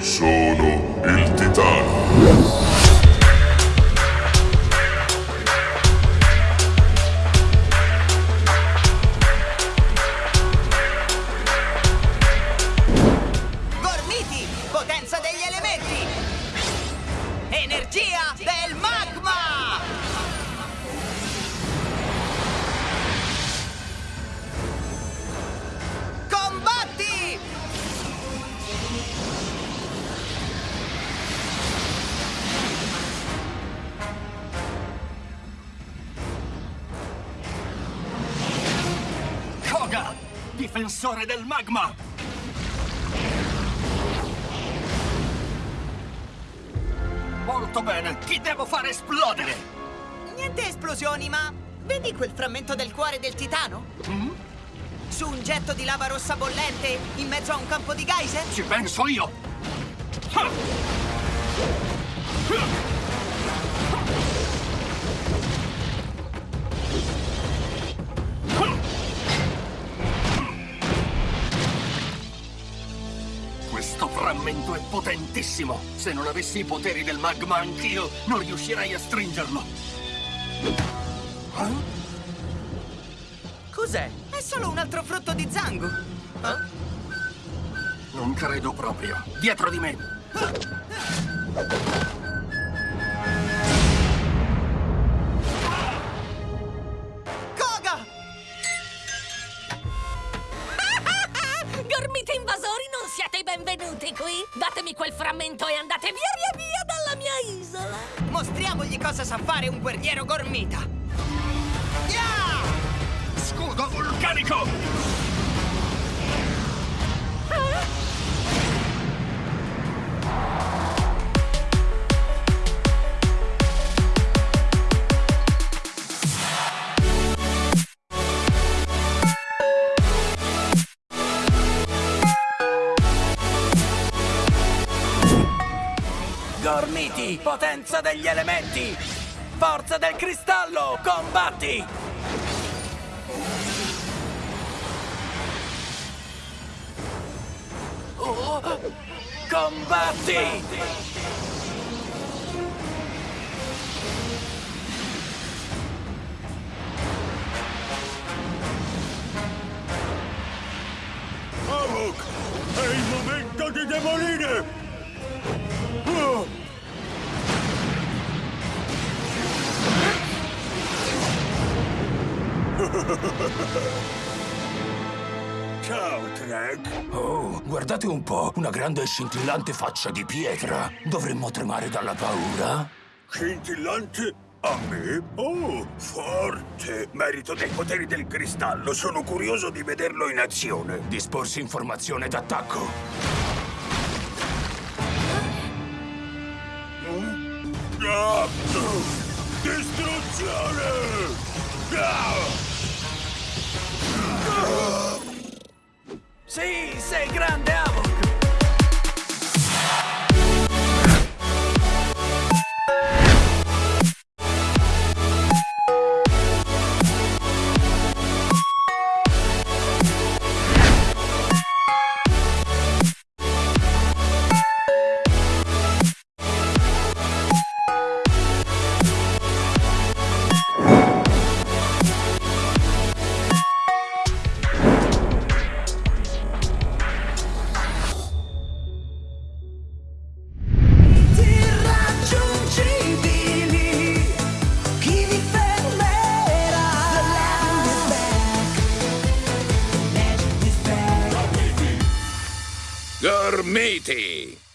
Sono il Titano. Gormiti, potenza degli elementi! Energia del magma! Koga, difensore del magma! Molto bene, chi devo fare esplodere? Niente esplosioni, ma vedi quel frammento del cuore del titano? Su un getto di lava rossa bollente in mezzo a un campo di geyser? Ci penso io! Questo frammento è potentissimo! Se non avessi i poteri del magma anch'io, non riuscirei a stringerlo! Cos'è? È solo un altro frutto di zango. Non credo proprio. Dietro di me! Koga! Benvenuti qui! Datemi quel frammento e andate via via via dalla mia isola! Mostriamogli cosa sa fare un guerriero gormita. Ya! Scudo vulcanico! Gormiti, potenza degli elementi! Forza del cristallo, combatti! Oh, combatti! Ciao, Trek! Oh, guardate un po', una grande e scintillante faccia di pietra. Dovremmo tremare dalla paura? Scintillante? A me? Oh, forte! Merito dei poteri del cristallo. Sono curioso di vederlo in azione. Disporsi informazione d'attacco. Ah! Distruzione! es el grande amor. Back.